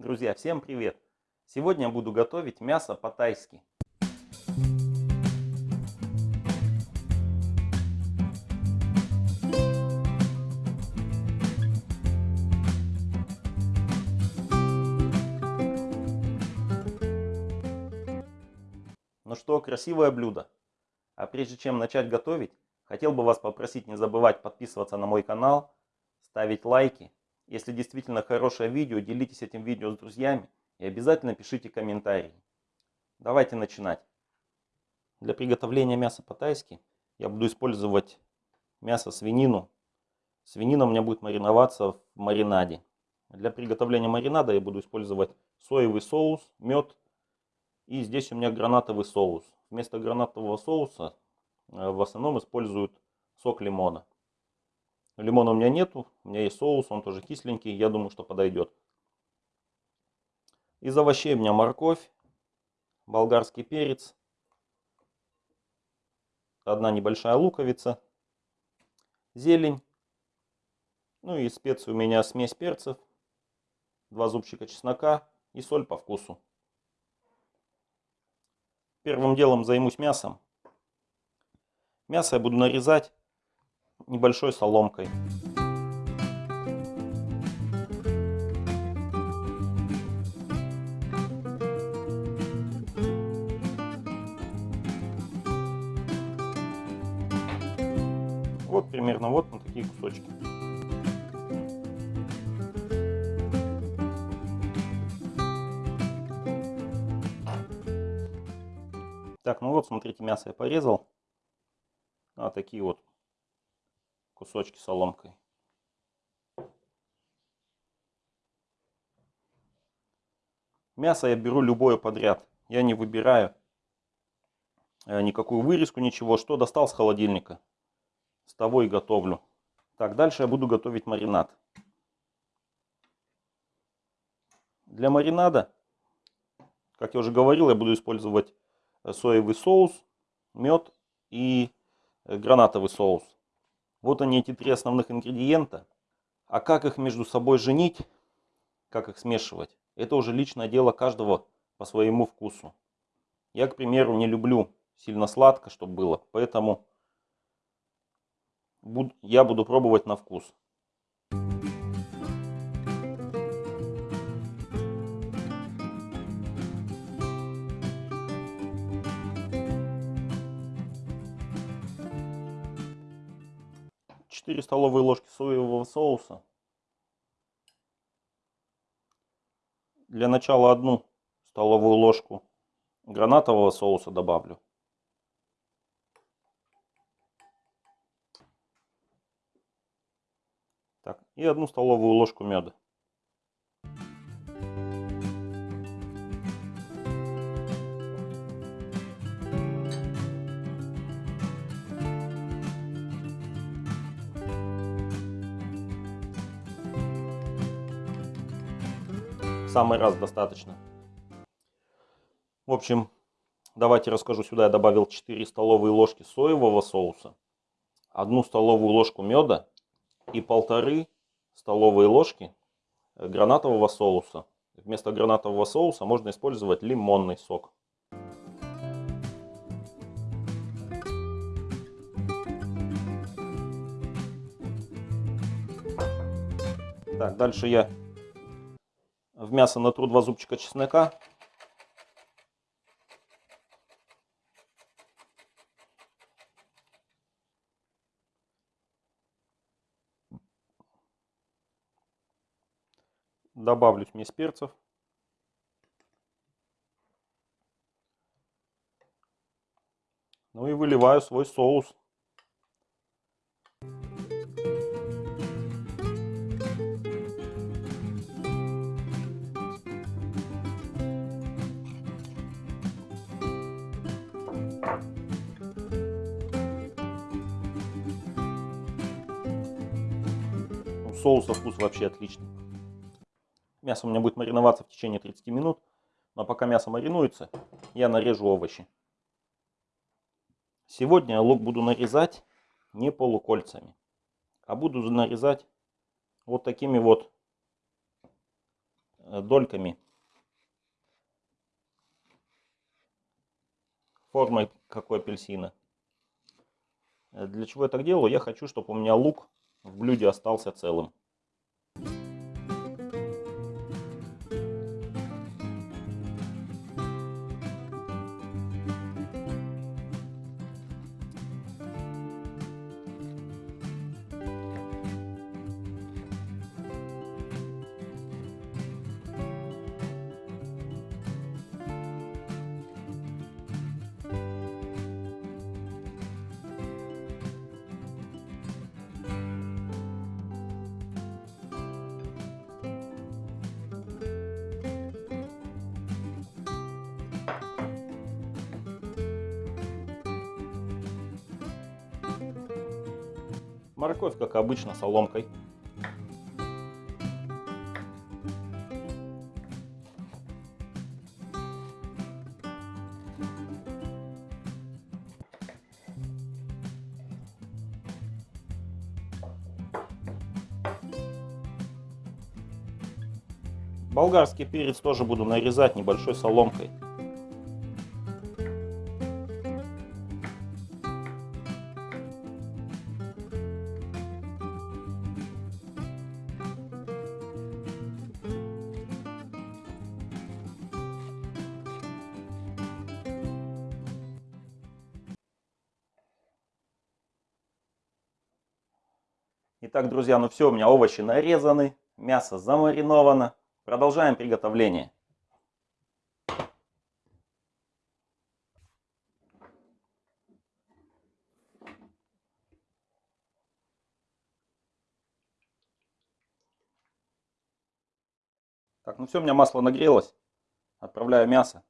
Друзья, всем привет! Сегодня буду готовить мясо по-тайски. Ну что, красивое блюдо. А прежде чем начать готовить, хотел бы вас попросить не забывать подписываться на мой канал, ставить лайки если действительно хорошее видео, делитесь этим видео с друзьями и обязательно пишите комментарии. Давайте начинать. Для приготовления мяса по-тайски я буду использовать мясо свинину. Свинина у меня будет мариноваться в маринаде. Для приготовления маринада я буду использовать соевый соус, мед и здесь у меня гранатовый соус. Вместо гранатового соуса э, в основном используют сок лимона. Лимона у меня нету, у меня есть соус, он тоже кисленький, я думаю, что подойдет. Из овощей у меня морковь, болгарский перец, одна небольшая луковица, зелень, ну и специи у меня смесь перцев, два зубчика чеснока и соль по вкусу. Первым делом займусь мясом. Мясо я буду нарезать небольшой соломкой. Вот примерно вот на такие кусочки. Так, ну вот, смотрите, мясо я порезал. А такие вот кусочки соломкой. Мясо я беру любое подряд. Я не выбираю э, никакую вырезку, ничего. Что достал с холодильника, с того и готовлю. Так, дальше я буду готовить маринад. Для маринада, как я уже говорил, я буду использовать э, соевый соус, мед и э, гранатовый соус. Вот они, эти три основных ингредиента. А как их между собой женить, как их смешивать, это уже личное дело каждого по своему вкусу. Я, к примеру, не люблю сильно сладко, чтобы было, поэтому я буду пробовать на вкус. 4 столовые ложки соевого соуса. Для начала одну столовую ложку гранатового соуса добавлю. Так, и одну столовую ложку меда. Самый раз достаточно. В общем, давайте расскажу. Сюда я добавил 4 столовые ложки соевого соуса, одну столовую ложку меда и полторы столовые ложки гранатового соуса. Вместо гранатового соуса можно использовать лимонный сок. Так, дальше я в мясо натру два зубчика чеснока. Добавлю смесь перцев. Ну и выливаю свой соус. Соуса вкус вообще отличный. Мясо у меня будет мариноваться в течение 30 минут. Но пока мясо маринуется, я нарежу овощи. Сегодня я лук буду нарезать не полукольцами, а буду нарезать вот такими вот э, дольками формой как у апельсина. Э, для чего я так делаю? Я хочу, чтобы у меня лук в блюде остался целым. Морковь, как обычно, соломкой. Болгарский перец тоже буду нарезать небольшой соломкой. Итак, друзья, ну все, у меня овощи нарезаны, мясо замариновано. Продолжаем приготовление. Так, ну все, у меня масло нагрелось. Отправляю мясо.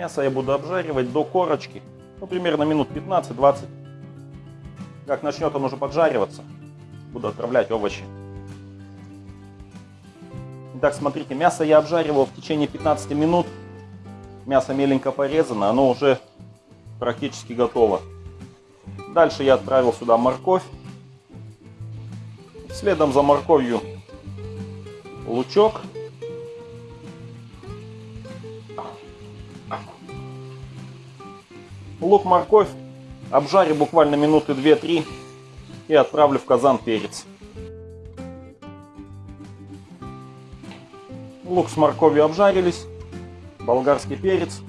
Мясо я буду обжаривать до корочки, ну примерно минут 15-20. Как начнет он уже поджариваться, буду отправлять овощи. Итак, смотрите, мясо я обжаривал в течение 15 минут. Мясо меленько порезано, оно уже практически готово. Дальше я отправил сюда морковь. Следом за морковью лучок. Лук, морковь обжарю буквально минуты 2-3 и отправлю в казан перец. Лук с морковью обжарились, болгарский перец.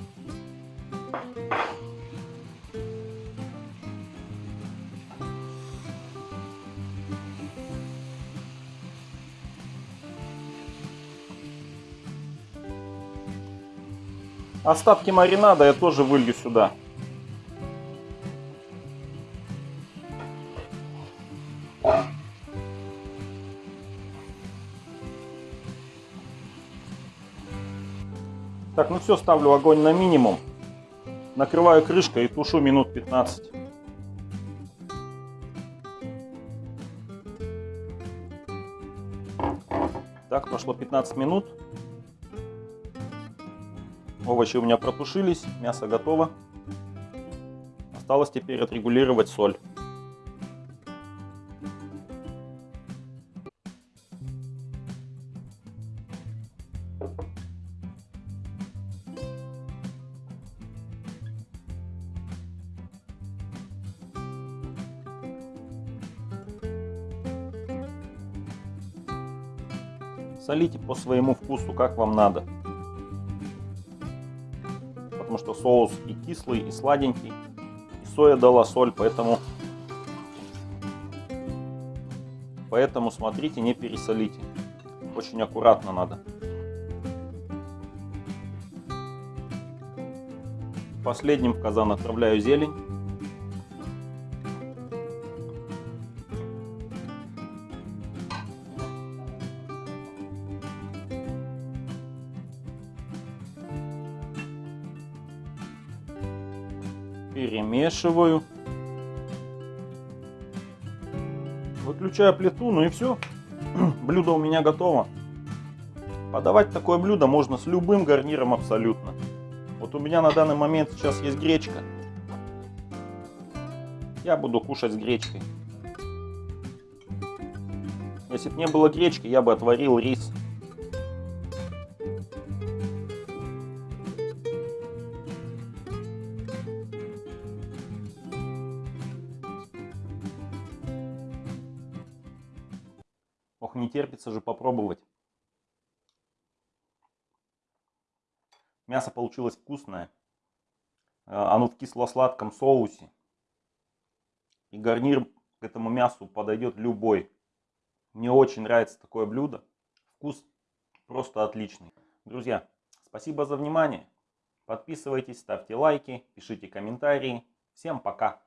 Остатки маринада я тоже вылью сюда. Так, ну все, ставлю огонь на минимум. Накрываю крышкой и тушу минут 15. Так, прошло 15 минут. Овощи у меня протушились, мясо готово. Осталось теперь отрегулировать соль. Солите по своему вкусу, как вам надо. Что соус и кислый, и сладенький. И соя дала соль, поэтому... Поэтому смотрите, не пересолите. Очень аккуратно надо. Последним в казан отправляю зелень. Перемешиваю. Выключаю плиту, ну и все. Блюдо у меня готово. Подавать такое блюдо можно с любым гарниром абсолютно. Вот у меня на данный момент сейчас есть гречка. Я буду кушать с гречкой. Если бы не было гречки, я бы отварил рис. Ох, не терпится же попробовать. Мясо получилось вкусное. А, оно в кисло-сладком соусе. И гарнир к этому мясу подойдет любой. Мне очень нравится такое блюдо. Вкус просто отличный. Друзья, спасибо за внимание. Подписывайтесь, ставьте лайки, пишите комментарии. Всем пока!